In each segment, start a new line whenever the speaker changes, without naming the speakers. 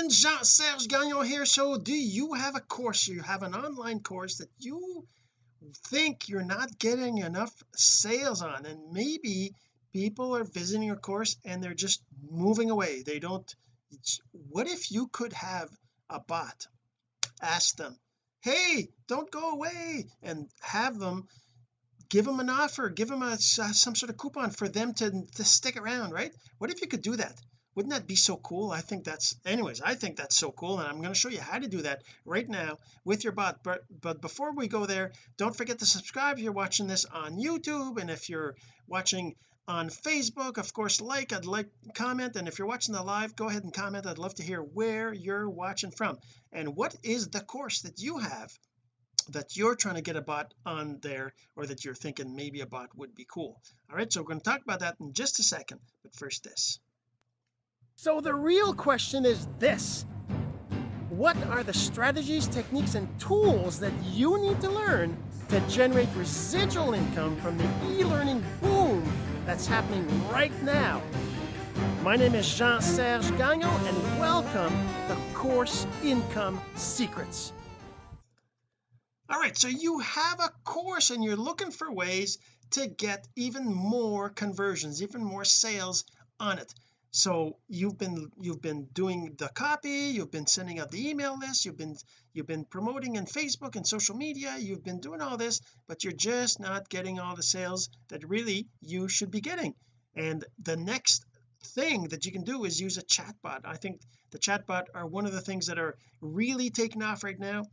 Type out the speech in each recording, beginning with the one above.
friends Jean-Serge Gagnon here so do you have a course you have an online course that you think you're not getting enough sales on? And maybe people are visiting your course and they're just moving away. They don't what if you could have a bot? Ask them hey don't go away and have them give them an offer give them a some sort of coupon for them to, to stick around right? What if you could do that wouldn't that be so cool? I think that's anyways I think that's so cool and I'm going to show you how to do that right now with your bot but but before we go there don't forget to subscribe if you're watching this on YouTube and if you're watching on Facebook of course like I'd like comment and if you're watching the live go ahead and comment. I'd love to hear where you're watching from. And what is the course that you have that you're trying to get a bot on there or that you're thinking maybe a bot would be cool? All right so we're going to talk about that in just a second but first this so the real question is this what are the strategies techniques and tools that you need to learn to generate residual income from the e-learning boom that's happening right now. My name is Jean-Serge Gagnon, and welcome to Course Income Secrets. All right, so you have a course and you're looking for ways to get even more conversions, even more sales on it so you've been you've been doing the copy you've been sending out the email list you've been you've been promoting in Facebook and social media you've been doing all this but you're just not getting all the sales that really you should be getting. And the next thing that you can do is use a chatbot. I think the chatbot are one of the things that are really taking off right now.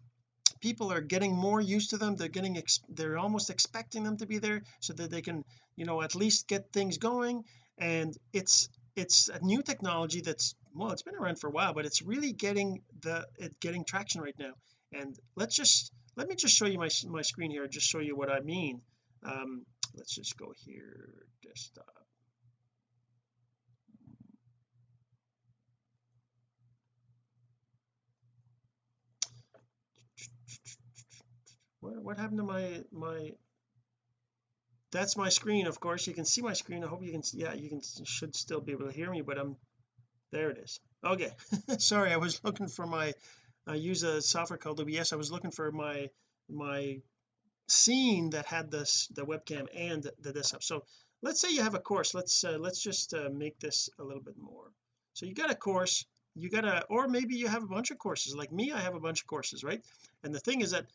People are getting more used to them. They're getting they're almost expecting them to be there so that they can you know at least get things going. And it's it's a new technology that's well it's been around for a while but it's really getting the it getting traction right now. And let's just let me just show you my my screen here just show you what I mean. Um let's just go here desktop. What, what happened to my my that's my screen. Of course you can see my screen. I hope you can see yeah you can should still be able to hear me but I'm there it is. Okay. Sorry I was looking for my I use a software called OBS I was looking for my my scene that had this the webcam and the desktop. So let's say you have a course. Let's uh, let's just uh, make this a little bit more. So you got a course. You got a or maybe you have a bunch of courses. Like me I have a bunch of courses right? And the thing is that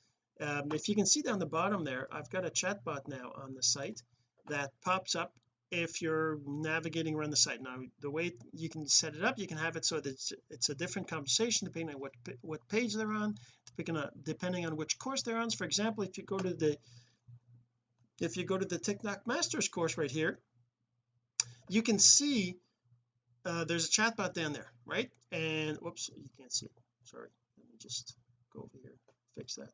um, if you can see down the bottom there I've got a chat bot now on the site that pops up if you're navigating around the site. Now the way you can set it up you can have it so that it's, it's a different conversation depending on what what page they're on depending on depending on which course they're on. For example if you go to the if you go to the TikTok Masters course right here you can see uh, there's a chatbot down there right? And whoops you can't see it. Sorry. Let me just go over here fix that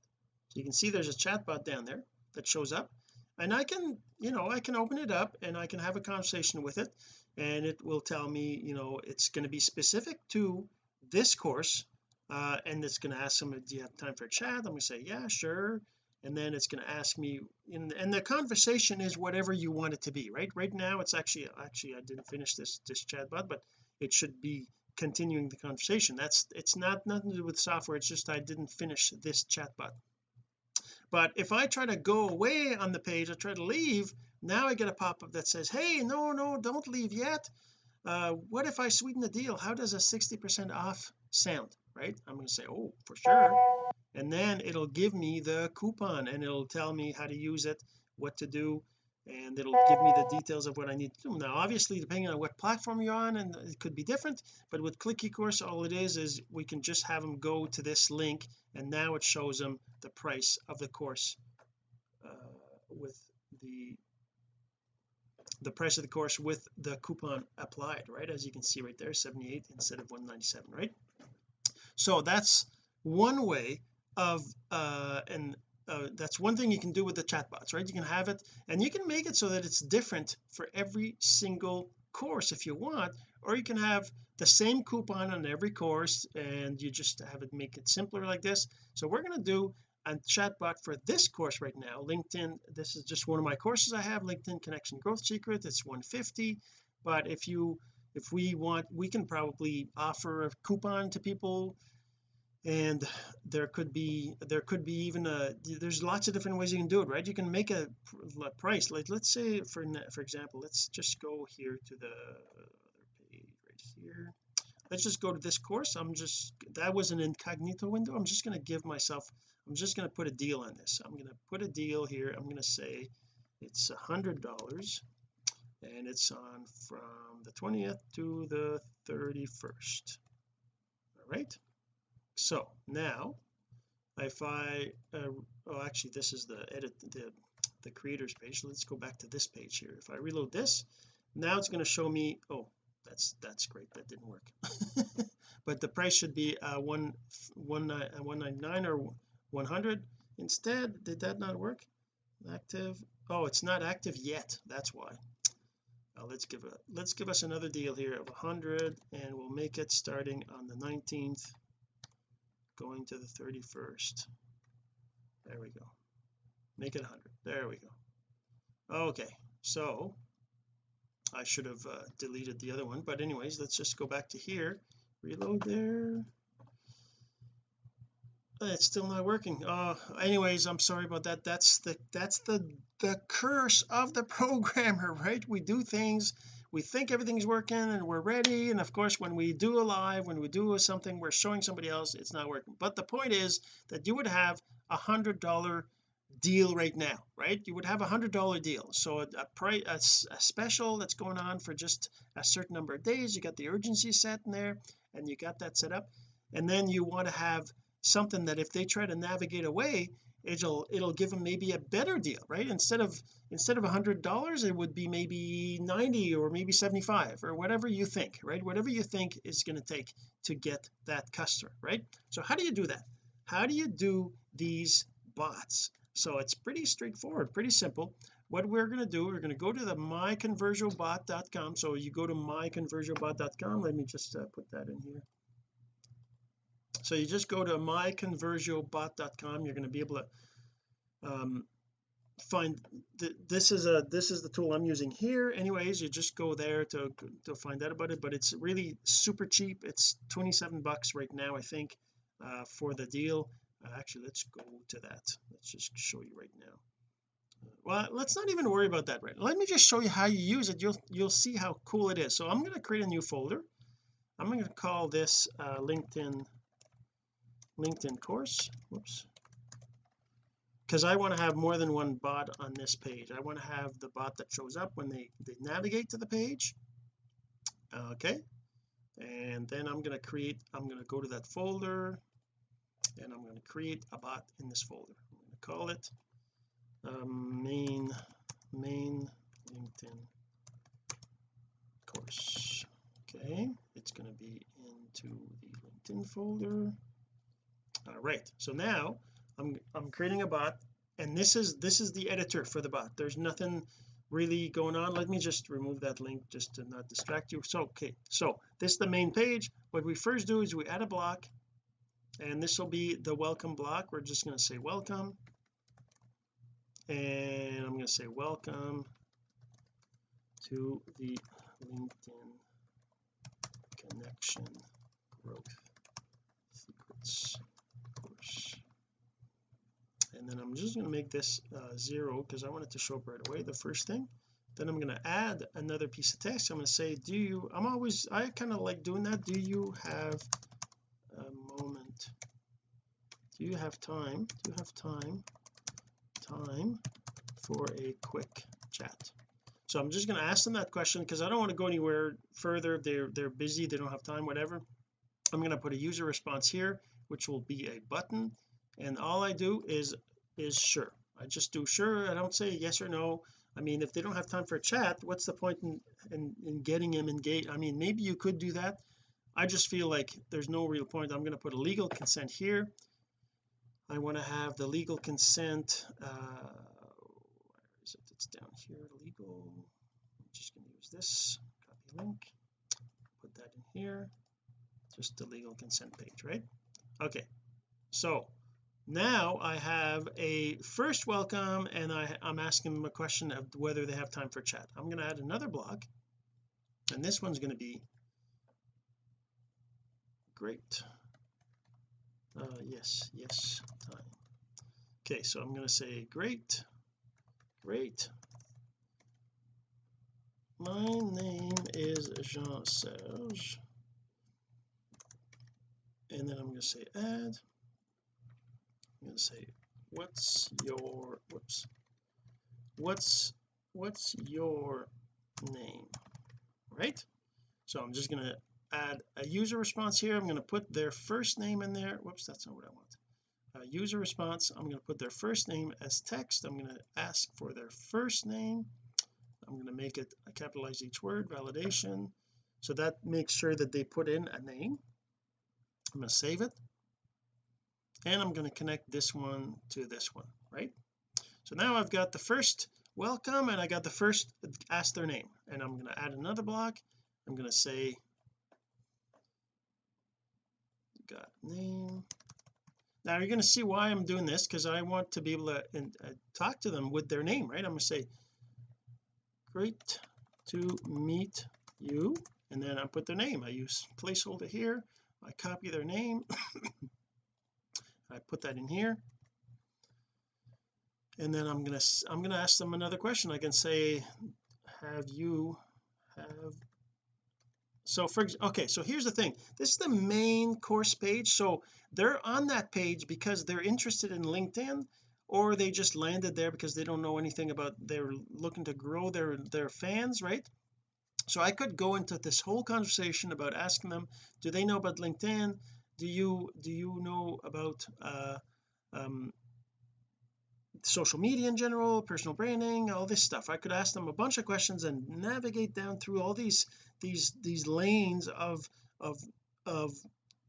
you can see there's a chat bot down there that shows up and I can you know I can open it up and I can have a conversation with it and it will tell me you know it's going to be specific to this course uh, and it's going to ask them do you have time for a chat? I'm going to say yeah sure and then it's going to ask me in, and the conversation is whatever you want it to be right? Right now it's actually actually I didn't finish this this chat bot but it should be continuing the conversation. That's it's not nothing to do with software it's just I didn't finish this chatbot but if I try to go away on the page I try to leave now I get a pop-up that says hey no no don't leave yet. Uh what if I sweeten the deal? How does a 60 percent off sound? Right? I'm going to say oh for sure. And then it'll give me the coupon and it'll tell me how to use it what to do and it'll give me the details of what I need to do. Now obviously depending on what platform you're on and it could be different but with click eCourse all it is is we can just have them go to this link and now it shows them the price of the course uh, with the the price of the course with the coupon applied right? As you can see right there 78 instead of 197 right? So that's one way of uh and uh, that's one thing you can do with the chatbots right? You can have it and you can make it so that it's different for every single course if you want or you can have the same coupon on every course and you just have it make it simpler like this. So we're going to do a chatbot for this course right now. LinkedIn this is just one of my courses I have LinkedIn connection growth secret. It's 150 but if you if we want we can probably offer a coupon to people and there could be there could be even a there's lots of different ways you can do it right? You can make a, price like let's say for for example let's just go here to the other page right here. Let's just go to this course. I'm just that was an incognito window. I'm just going to give myself I'm just going to put a deal on this. I'm going to put a deal here. I'm going to say it's a hundred dollars and it's on from the 20th to the 31st all right so now if I uh, oh actually this is the edit the the creators page. Let's go back to this page here. If I reload this now it's going to show me oh that's that's great. That didn't work. But the price should be uh one one uh, 199 or 100 instead did that not work? Active? Oh it's not active yet. That's why. Uh, let's give a let's give us another deal here of 100 and we'll make it starting on the 19th going to the 31st there we go. Make it 100 there we go. Okay so I should have uh, deleted the other one but anyways let's just go back to here. Reload there. It's still not working. Uh anyways I'm sorry about that. That's the that's the the curse of the programmer right? We do things we think everything's working and we're ready. And of course when we do a live when we do something we're showing somebody else it's not working. But the point is that you would have a hundred dollar deal right now right? You would have a hundred dollar deal. So a, a price a, a, special that's going on for just a certain number of days you got the urgency set in there and you got that set up. And then you want to have something that if they try to navigate away it'll it'll give them maybe a better deal right? Instead of instead of a hundred dollars it would be maybe 90 or maybe 75 or whatever you think right? Whatever you think is going to take to get that customer right? So how do you do that? How do you do these bots? So it's pretty straightforward pretty simple. What we're going to do we're going to go to the myconversiobot.com so you go to myconversiobot.com let me just uh, put that in here so you just go to myconversiobot.com you're going to be able to um, find th this is a this is the tool I'm using here anyways you just go there to to find out about it but it's really super cheap it's 27 bucks right now I think uh, for the deal. Uh, actually let's go to that let's just show you right now. Well let's not even worry about that right let me just show you how you use it you'll you'll see how cool it is. So I'm going to create a new folder I'm going to call this uh, LinkedIn LinkedIn course. Whoops. Because I want to have more than one bot on this page. I want to have the bot that shows up when they they navigate to the page. Okay. And then I'm going to create I'm going to go to that folder and I'm going to create a bot in this folder. I'm going to call it um, main main LinkedIn course. Okay. It's going to be into the LinkedIn folder all right so now I'm I'm creating a bot and this is this is the editor for the bot. There's nothing really going on. Let me just remove that link just to not distract you. So okay so this is the main page. What we first do is we add a block and this will be the welcome block. We're just going to say welcome and I'm going to say welcome to the LinkedIn connection growth secrets course and then I'm just going to make this uh, zero because I want it to show up right away the first thing. Then I'm going to add another piece of text. I'm going to say do you I'm always I kind of like doing that. Do you have a moment? Do you have time? Do you have time? Time for a quick chat. So I'm just going to ask them that question because I don't want to go anywhere further. They're they're busy. They don't have time whatever. I'm going to put a user response here which will be a button. And all I do is is sure. I just do sure I don't say yes or no. I mean if they don't have time for a chat what's the point in in, in getting them engaged? I mean maybe you could do that. I just feel like there's no real point. I'm going to put a legal consent here. I want to have the legal consent uh where is it? It's down here legal. I'm just going to use this copy link put that in here. Just the legal consent page right? Okay so now I have a first welcome and I, I'm asking them a question of whether they have time for chat. I'm going to add another block and this one's going to be great. Uh yes yes time. Okay so I'm going to say great great. My name is Jean Serge and then I'm going to say add I'm to say what's your whoops. What's what's your name? Right? So I'm just going to add a user response here. I'm going to put their first name in there. Whoops that's not what I want. User response. I'm going to put their first name as text. I'm going to ask for their first name. I'm going to make it capitalize each word validation. So that makes sure that they put in a name. I'm going to save it and I'm going to connect this one to this one right? So now I've got the first welcome and I got the first ask their name. And I'm going to add another block. I'm going to say got name. Now you're going to see why I'm doing this because I want to be able to uh, talk to them with their name right? I'm going to say great to meet you. And then I put their name. I use placeholder here. I copy their name I put that in here. And then I'm gonna I'm gonna ask them another question. I can say have you have so for okay so here's the thing. This is the main course page. So they're on that page because they're interested in LinkedIn or they just landed there because they don't know anything about they're looking to grow their their fans right? So I could go into this whole conversation about asking them do they know about LinkedIn do you do you know about uh um social media in general personal branding all this stuff? I could ask them a bunch of questions and navigate down through all these these these lanes of of of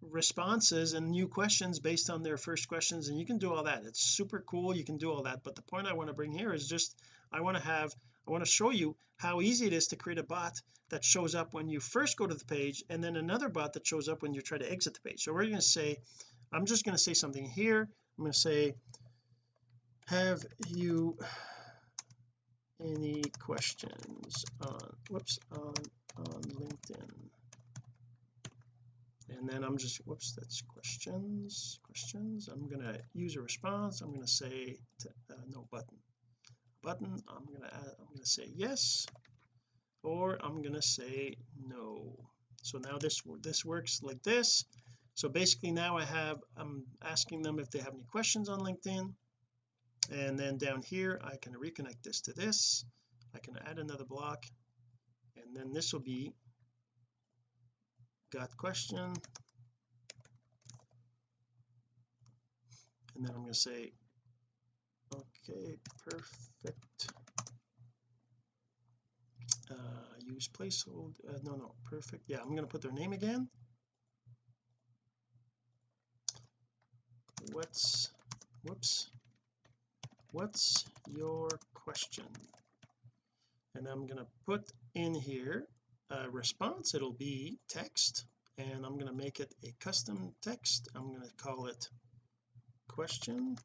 responses and new questions based on their first questions and you can do all that. It's super cool you can do all that but the point I want to bring here is just I want to have I want to show you how easy it is to create a bot that shows up when you first go to the page and then another bot that shows up when you try to exit the page. So we're going to say I'm just going to say something here. I'm going to say have you any questions on whoops on on LinkedIn? And then I'm just whoops that's questions questions. I'm going to use a response. I'm going to say to, uh, no button button I'm to add, I'm to say yes or I'm to say no. So now this this works like this. So basically now I have I'm asking them if they have any questions on LinkedIn. And then down here I can reconnect this to this. I can add another block. And then this will be got question. And then I'm going to say okay perfect. Uh use placeholder uh, no no perfect. Yeah I'm going to put their name again. What's whoops. What's your question? And I'm going to put in here a response. It'll be text and I'm going to make it a custom text. I'm going to call it question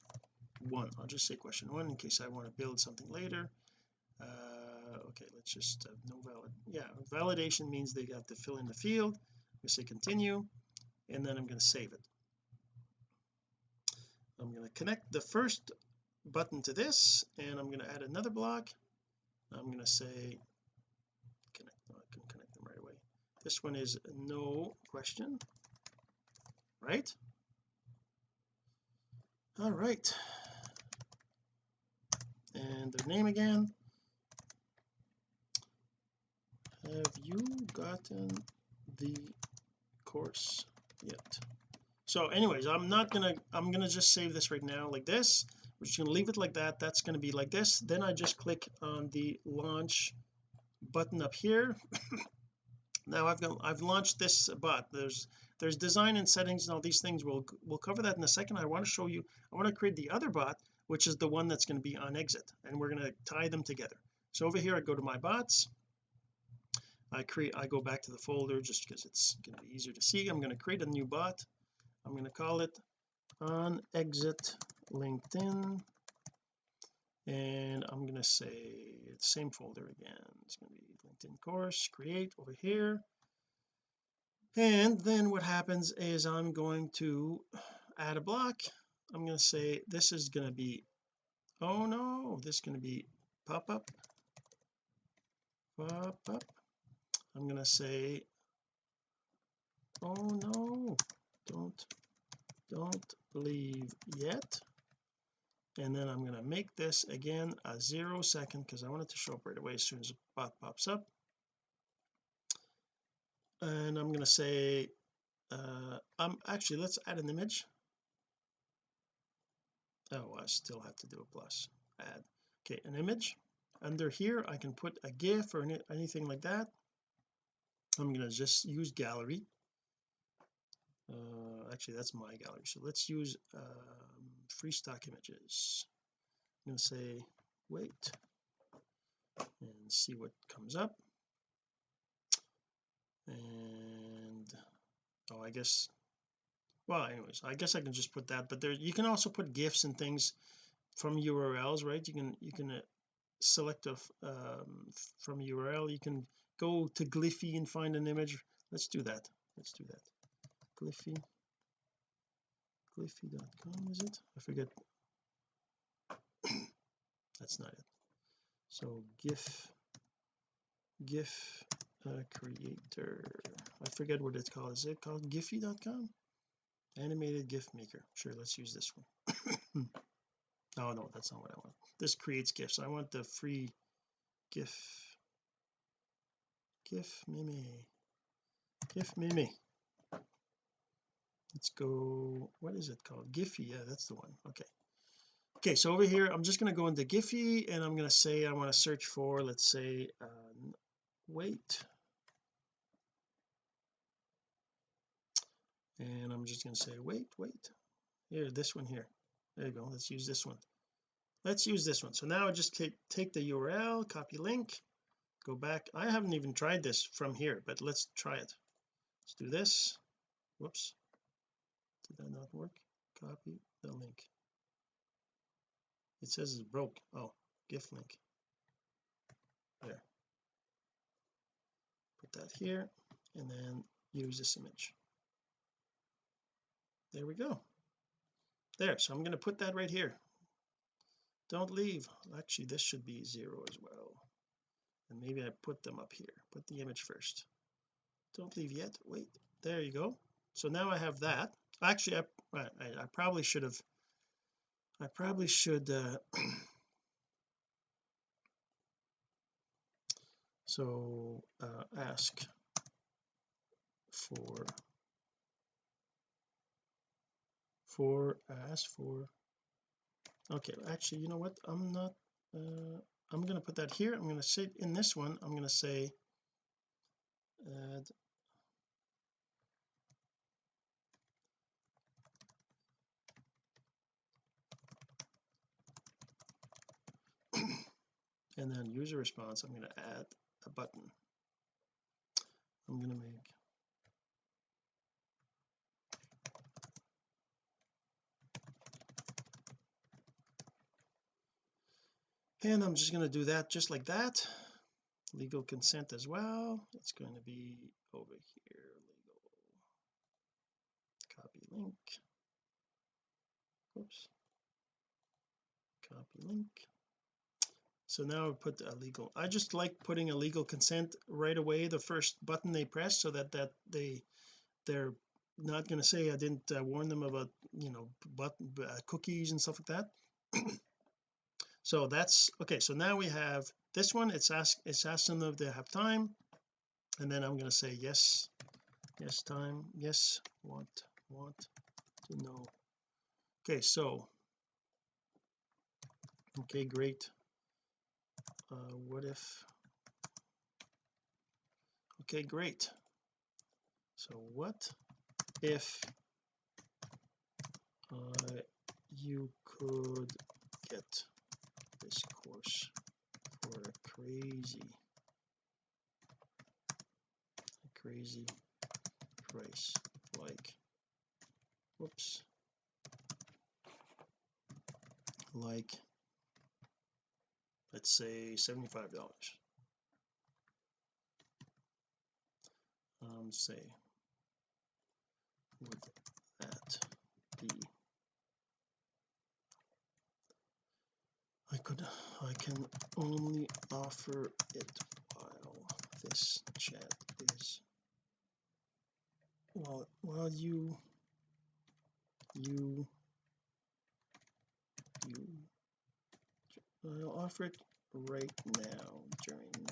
one. I'll just say question one in case I want to build something later. Uh okay let's just uh, no valid yeah validation means they got to fill in the field. To say continue and then I'm going to save it. I'm going to connect the first button to this and I'm going to add another block. I'm going to say connect no, I can connect them right away. This one is no question right? All right and their name again. Have you gotten the course yet? So anyways I'm not gonna I'm gonna just save this right now like this. We're just to leave it like that. That's to be like this. Then I just click on the launch button up here. Now I've got I've launched this bot. There's there's design and settings and all these things. We'll we'll cover that in a second. I want to show you I want to create the other bot which is the one that's going to be on exit and we're going to tie them together. So over here I go to my bots. I create I go back to the folder just because it's going to be easier to see. I'm going to create a new bot. I'm going to call it on exit LinkedIn. And I'm going to say same folder again. It's going to be LinkedIn course create over here. And then what happens is I'm going to add a block I'm going to say this is going to be oh no this is going to be pop up. Pop up. I'm going to say oh no don't don't leave yet. And then I'm going to make this again a zero second because I want it to show up right away as soon as the bot pops up. And I'm going to say uh um actually let's add an image oh I still have to do a plus. Add. Okay an image. Under here I can put a gif or any, anything like that. I'm going to just use gallery. Uh actually that's my gallery. So let's use um, free stock images. I'm going to say wait. And see what comes up. And oh I guess well anyways I guess I can just put that but there you can also put gifs and things from URLs right? You can you can uh, select a um, from URL you can go to Gliffy and find an image. Let's do that. Let's do that. Gliffy gliffy.com is it? I forget. That's not it. So gif gif uh, creator. I forget what it's called. Is it called giphy.com animated gif maker. Sure let's use this one. Oh no that's not what I want. This creates gifs I want the free gif gif mimi gif mimi. Let's go what is it called? Giphy yeah that's the one. Okay. Okay so over here I'm just going to go into Giphy and I'm going to say I want to search for let's say uh, wait and I'm just going to say wait wait. Here this one here. There you go. Let's use this one. Let's use this one. So now I just take, take the URL copy link go back. I haven't even tried this from here but let's try it. Let's do this. Whoops. Did that not work? Copy the link. It says it's broke. Oh gif link. There. Put that here and then use this image there we go. There so I'm going to put that right here. Don't leave. Actually this should be zero as well. And maybe I put them up here. Put the image first. Don't leave yet. Wait. There you go. So now I have that. Actually I, I, I probably should have I probably should uh, so uh, ask for for ask for. Okay actually you know what? I'm not uh, I'm going to put that here. I'm going to say in this one. I'm going to say add and then user response I'm going to add a button. I'm going to make and I'm just going to do that just like that. Legal consent as well. It's going to be over here. Legal copy link. Oops. Copy link. So now I put a legal I just like putting a legal consent right away the first button they press so that that they they're not going to say I didn't uh, warn them about you know button uh, cookies and stuff like that so that's okay so now we have this one. It's ask it's asking them if they have time. And then I'm going to say yes yes time yes want want to know. Okay so okay great. Uh, what if okay great. So what if uh, you could get this course for a crazy a crazy price like whoops. Like let's say 75 dollars. Um say would that be could I can only offer it while this chat is while while you you you I'll offer it right now during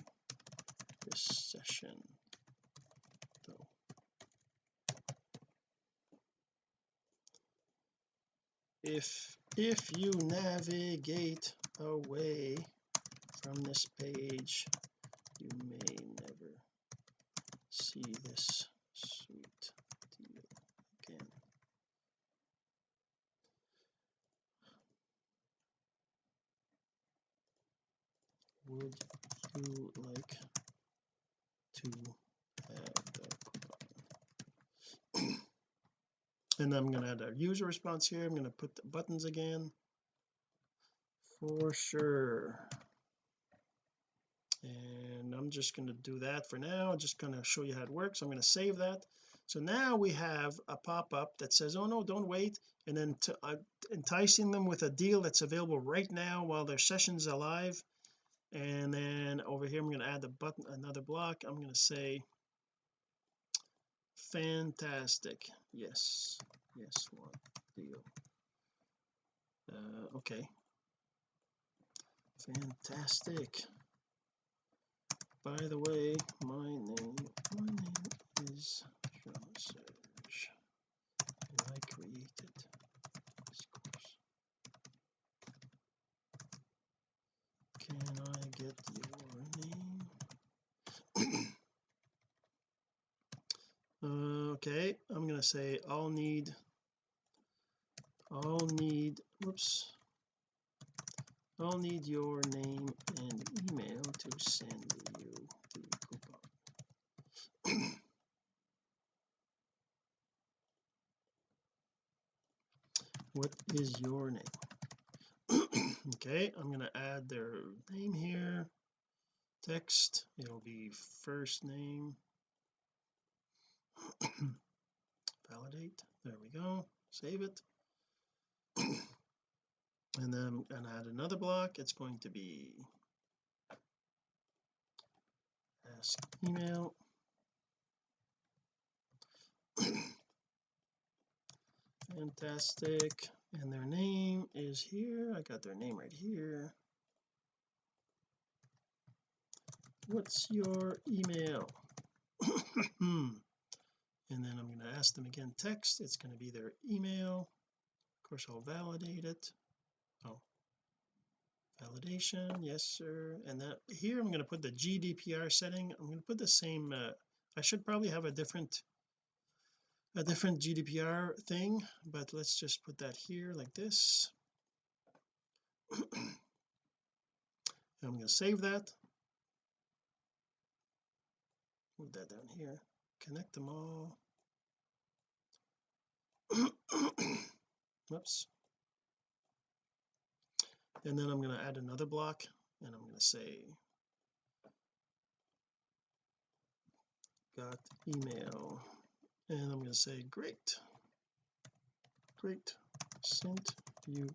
this session though. If if you navigate away from this page. You may never see this sweet deal again. Would you like to have the coupon? And I'm going to add a user response here. I'm going to put the buttons again for sure. And I'm just going to do that for now. Just going to show you how it works. I'm going to save that. So now we have a pop-up that says oh no don't wait and then uh, enticing them with a deal that's available right now while their session's alive. And then over here I'm going to add the button another block. I'm going to say fantastic. Yes. Yes what deal. Uh, okay fantastic. By the way my name my name is Jean Serge. And I created this course. Can I get your name? Uh, okay I'm gonna say I'll need I'll need whoops I'll need your name and email to send you the coupon. What is your name? Okay I'm going to add their name here. Text it'll be first name. Validate there we go. Save it and then I'm going to add another block. It's going to be ask email. Fantastic. And their name is here. I got their name right here. What's your email? And then I'm going to ask them again. Text it's going to be their email. Of course I'll validate it validation yes sir. And that here I'm going to put the GDPR setting. I'm going to put the same uh, I should probably have a different a different GDPR thing but let's just put that here like this. I'm going to save that. Move that down here. Connect them all. Whoops and then I'm going to add another block and I'm going to say got email. And I'm going to say great. Great. Sent you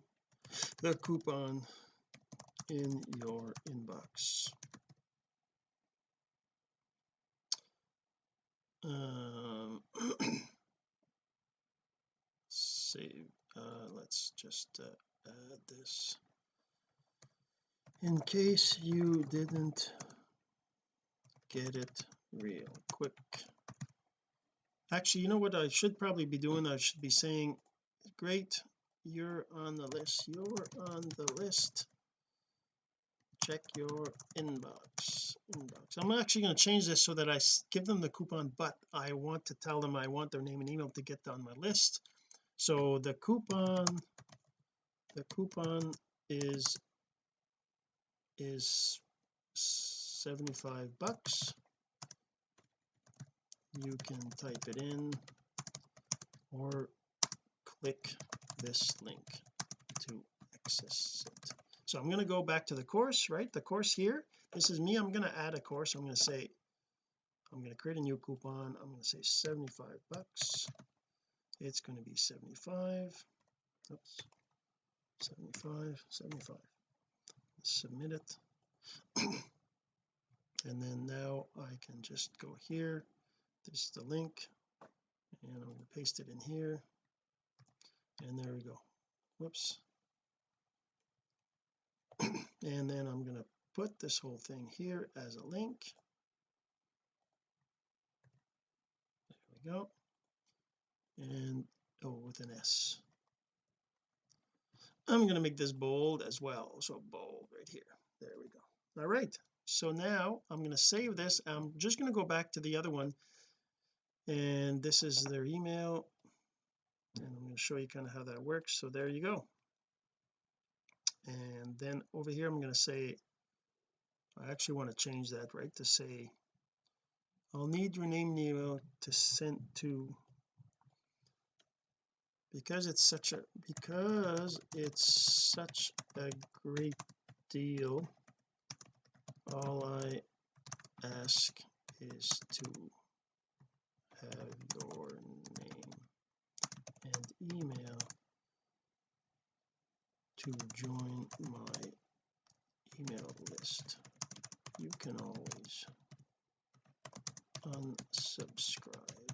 the coupon in your inbox. Um save. Uh let's just uh, add this in case you didn't get it real quick. Actually you know what I should probably be doing? I should be saying great you're on the list. You're on the list. Check your inbox. Inbox. I'm actually going to change this so that I give them the coupon but I want to tell them I want their name and email to get on my list. So the coupon the coupon is is 75 bucks. You can type it in or click this link to access it. So I'm going to go back to the course right? The course here. This is me. I'm going to add a course. I'm going to say I'm going to create a new coupon. I'm going to say 75 bucks. It's going to be 75 oops. 75 75 submit it. And then now I can just go here. This is the link. And I'm going to paste it in here. And there we go. Whoops. And then I'm going to put this whole thing here as a link. There we go. And oh with an S I'm going to make this bold as well. So bold right here. There we go. All right. So now I'm going to save this. I'm just going to go back to the other one. And this is their email. And I'm going to show you kind of how that works. So there you go. And then over here I'm going to say I actually want to change that right? To say I'll need your name email to send to because it's such a because it's such a great deal all I ask is to have your name and email to join my email list. You can always unsubscribe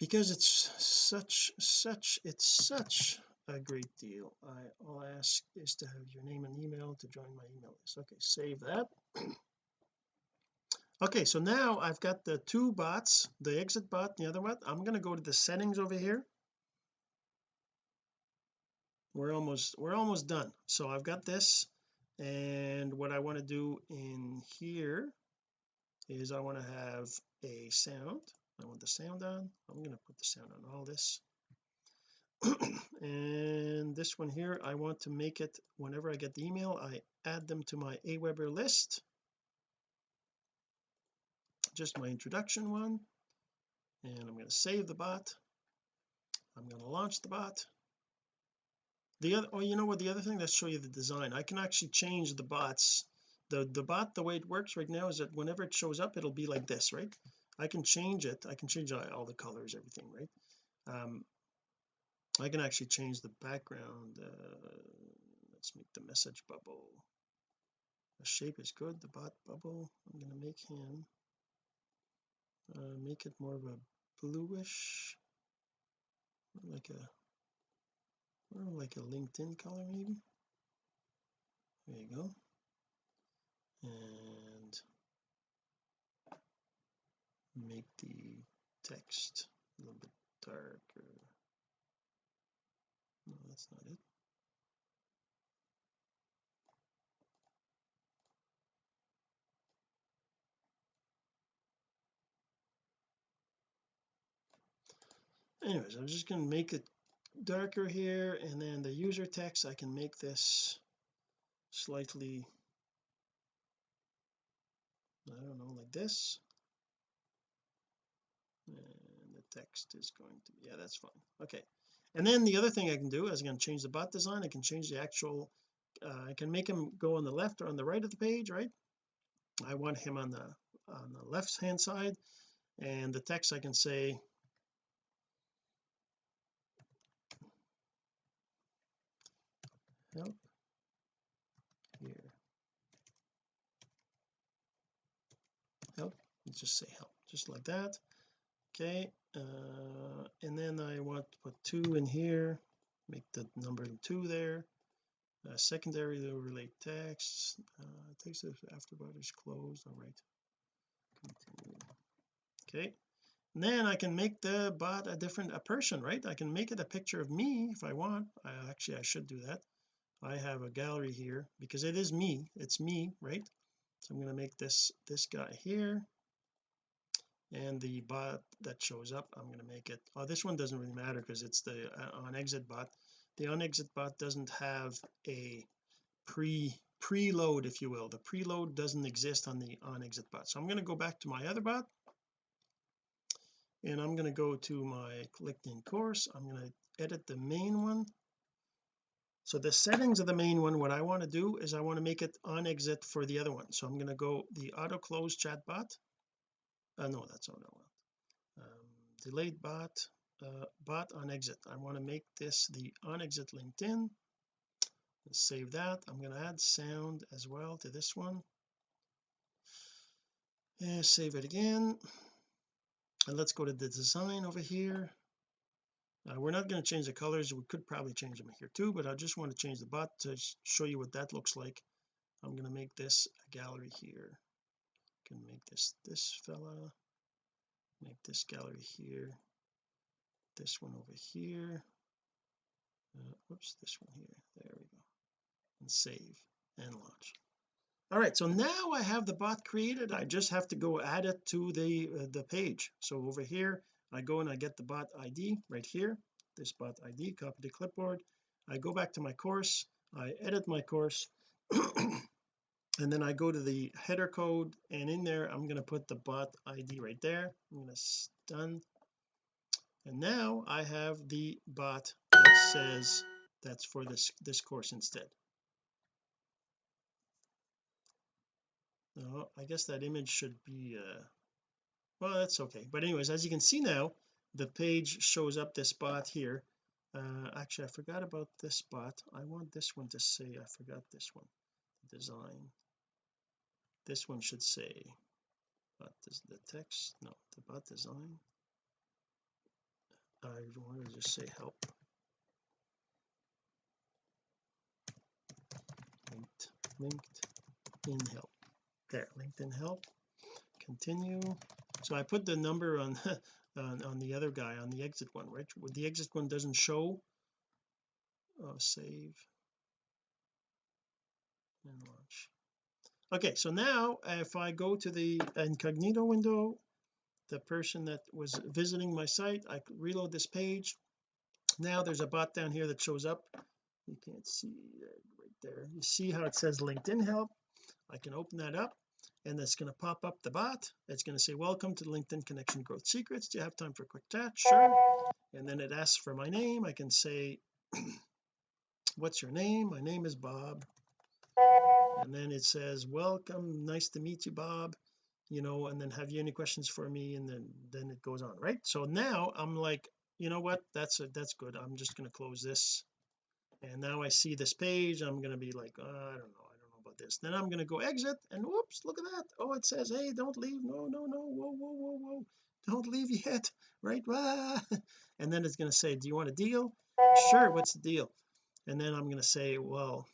because it's such such it's such a great deal I, all I ask is to have your name and email to join my email list. Okay save that. Okay so now I've got the two bots the exit bot and the other one I'm going to go to the settings over here. We're almost we're almost done. So I've got this and what I want to do in here is I want to have a sound I want the sound on. I'm going to put the sound on all this. And this one here I want to make it whenever I get the email I add them to my Aweber list. Just my introduction one. And I'm going to save the bot. I'm going to launch the bot. The other oh you know what? The other thing let's show you the design. I can actually change the bots. The the bot the way it works right now is that whenever it shows up it'll be like this right I can change it. I can change all the colors everything right? Um I can actually change the background uh, let's make the message bubble. The shape is good the bot bubble I'm going to make him uh, make it more of a bluish like a like a LinkedIn color maybe? There you go. And make the text a little bit darker. No that's not it. Anyways I'm just going to make it darker here and then the user text I can make this slightly I don't know like this and the text is going to yeah that's fine. Okay. And then the other thing I can do is I can change the bot design. I can change the actual uh, I can make him go on the left or on the right of the page right? I want him on the on the left hand side. And the text I can say help here. Help. Just say help just like that. Okay uh, and then I want to put two in here make the number two there. Uh, secondary to relate text uh, text after is closed. All right. Continue. okay. And then I can make the bot a different a person right? I can make it a picture of me if I want. I actually I should do that. I have a gallery here because it is me. It's me right? So I'm going to make this this guy here and the bot that shows up I'm going to make it oh this one doesn't really matter because it's the uh, on exit bot. The on exit bot doesn't have a pre preload if you will. The preload doesn't exist on the on exit bot. So I'm going to go back to my other bot and I'm going to go to my LinkedIn course. I'm going to edit the main one. So the settings of the main one what I want to do is I want to make it on exit for the other one. So I'm going to go the auto close chat bot uh, no that's not what I want. Um, delayed bot uh, bot on exit. I want to make this the on exit LinkedIn. Let's save that. I'm going to add sound as well to this one. And save it again. And let's go to the design over here. Uh, we're not going to change the colors. We could probably change them here too but I just want to change the bot to show you what that looks like. I'm going to make this a gallery here can make this this fella make this gallery here this one over here uh, whoops this one here there we go and save and launch. All right so now I have the bot created. I just have to go add it to the uh, the page. So over here I go and I get the bot ID right here this bot ID copy to clipboard. I go back to my course. I edit my course and then I go to the header code and in there I'm going to put the bot ID right there. I'm going to done and now I have the bot that says that's for this this course instead. No I guess that image should be uh well that's okay. But anyways as you can see now the page shows up this bot here. Uh actually I forgot about this bot. I want this one to say I forgot this one. Design this one should say but this the text no the bot design. I want to just say help. Linked linked in help. There LinkedIn help. Continue. So I put the number on on, on the other guy on the exit one right? The exit one doesn't show. Oh save. And launch okay so now if I go to the incognito window the person that was visiting my site I reload this page. Now there's a bot down here that shows up. You can't see right there. You see how it says LinkedIn help? I can open that up and it's going to pop up the bot. It's going to say welcome to LinkedIn connection growth secrets. Do you have time for a quick chat? Sure. And then it asks for my name. I can say what's your name? My name is Bob and then it says welcome nice to meet you Bob you know and then have you any questions for me? And then then it goes on right? So now I'm like you know what? That's that's good. I'm just going to close this. And now I see this page. I'm going to be like uh, I don't know. About this. Then I'm going to go exit and whoops look at that. Oh it says hey don't leave. No no no. Whoa whoa whoa whoa. Don't leave yet. Right? And then it's going to say do you want a deal? Sure what's the deal? And then I'm going to say well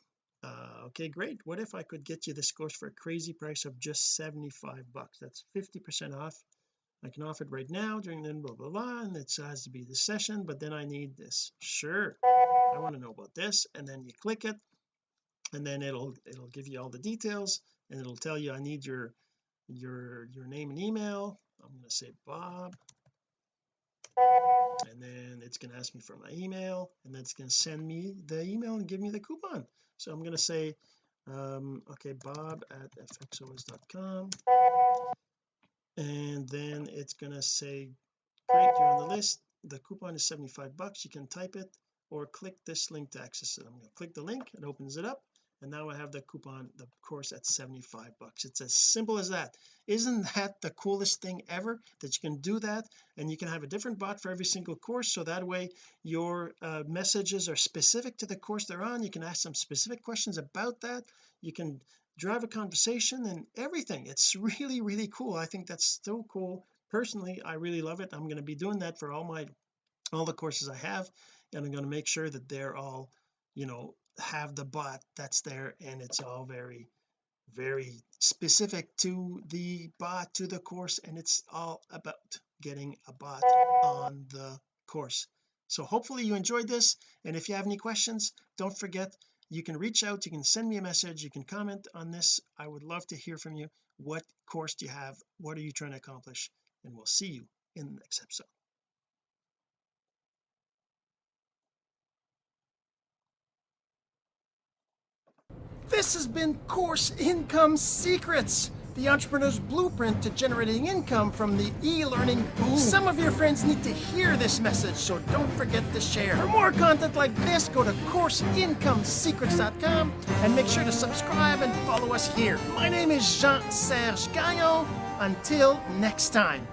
uh, okay great. What if I could get you this course for a crazy price of just 75 bucks? That's 50 percent off. I can offer it right now during the blah blah blah and it has to be the session but then I need this. Sure. I want to know about this and then you click it and then it'll it'll give you all the details and it'll tell you I need your your your name and email. I'm going to say Bob. And then it's going to ask me for my email and then it's going to send me the email and give me the coupon so I'm going to say um okay bob at fxos.com and then it's going to say great you're on the list. The coupon is 75 bucks. You can type it or click this link to access it. I'm going to click the link. It opens it up and now I have the coupon the course at 75 bucks. It's as simple as that. Isn't that the coolest thing ever that you can do that? And you can have a different bot for every single course so that way your uh, messages are specific to the course they're on. You can ask them specific questions about that. You can drive a conversation and everything. It's really really cool. I think that's so cool. Personally I really love it. I'm going to be doing that for all my all the courses I have and I'm going to make sure that they're all you know have the bot that's there and it's all very very specific to the bot to the course and it's all about getting a bot on the course. So hopefully you enjoyed this and if you have any questions don't forget you can reach out you can send me a message you can comment on this. I would love to hear from you. What course do you have? What are you trying to accomplish? And we'll see you in the next episode This has been Course Income Secrets
the entrepreneur's blueprint to generating income from the e-learning boom. Some of your friends need to hear this message, so don't forget to share. For more content like this, go to CourseIncomeSecrets.com and make sure to subscribe and follow us here. My name is Jean-Serge Gagnon. Until next time.